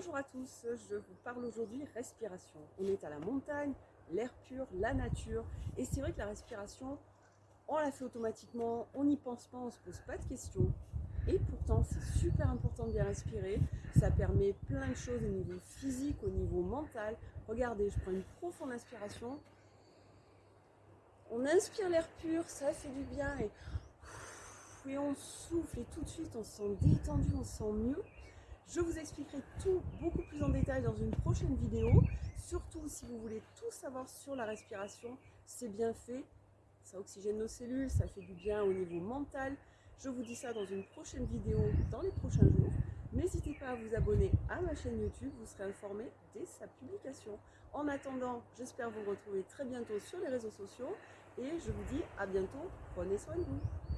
Bonjour à tous, je vous parle aujourd'hui respiration. On est à la montagne, l'air pur, la nature. Et c'est vrai que la respiration, on la fait automatiquement, on n'y pense pas, on ne se pose pas de questions. Et pourtant, c'est super important de bien respirer. Ça permet plein de choses au niveau physique, au niveau mental. Regardez, je prends une profonde inspiration. On inspire l'air pur, ça fait du bien. Et, et on souffle et tout de suite, on se sent détendu, on se sent mieux. Je vous expliquerai tout beaucoup plus en détail dans une prochaine vidéo. Surtout si vous voulez tout savoir sur la respiration, c'est bien fait. Ça oxygène nos cellules, ça fait du bien au niveau mental. Je vous dis ça dans une prochaine vidéo dans les prochains jours. N'hésitez pas à vous abonner à ma chaîne YouTube, vous serez informé dès sa publication. En attendant, j'espère vous retrouver très bientôt sur les réseaux sociaux et je vous dis à bientôt, prenez soin de vous.